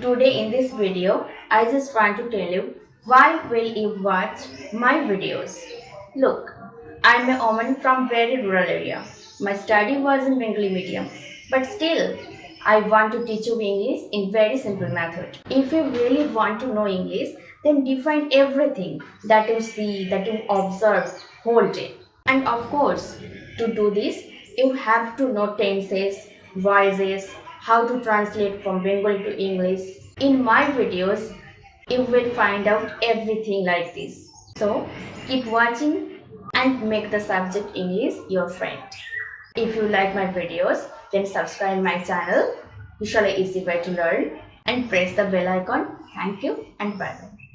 Today in this video, I just want to tell you why will you watch my videos. Look, I'm a woman from very rural area. My study was in Bengali medium, but still, I want to teach you English in very simple method. If you really want to know English, then define everything that you see, that you observe whole day. And of course, to do this, you have to know tenses, voices, how to translate from Bengali to English. In my videos, you will find out everything like this. So, keep watching and make the subject English your friend. If you like my videos, then subscribe my channel. Usually easy way to learn and press the bell icon. Thank you and bye.